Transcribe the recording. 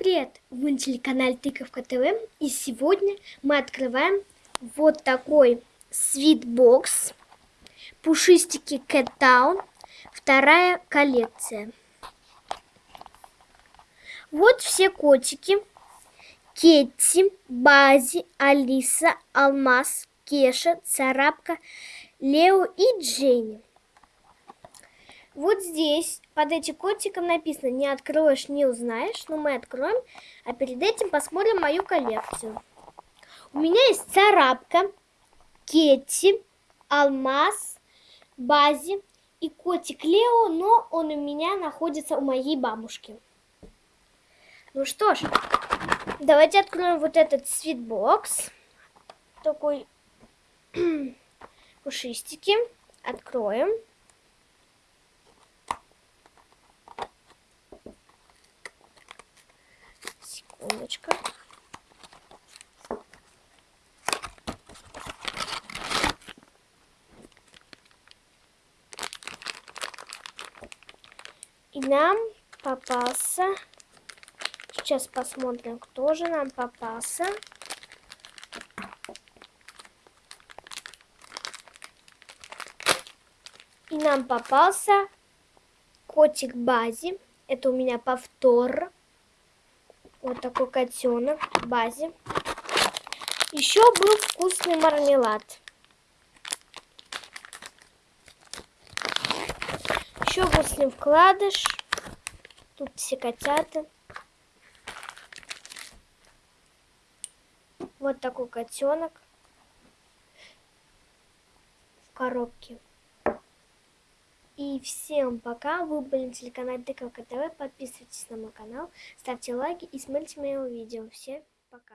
привет! Вы на телеканале Тыковка ТВ и сегодня мы открываем вот такой свитбокс Пушистики Town, вторая коллекция. Вот все котики. Кетти, Бази, Алиса, Алмаз, Кеша, Царапка, Лео и Дженни. Вот здесь под этим котиком написано «Не откроешь, не узнаешь», но мы откроем, а перед этим посмотрим мою коллекцию. У меня есть царапка, Кетти, Алмаз, Бази и котик Лео, но он у меня находится у моей бабушки. Ну что ж, давайте откроем вот этот свитбокс. Такой пушистики. Откроем. Секундочку. И нам попался... Сейчас посмотрим, кто же нам попался. И нам попался котик Бази. Это у меня повтор. Вот такой котенок в базе. Еще был вкусный мармелад. Еще вкусный вкладыш. Тут все котята. Вот такой котенок в коробке. И всем пока. Вы были на телеканале Тыковка ТВ. Подписывайтесь на мой канал, ставьте лайки и смотрите мои видео. Всем пока.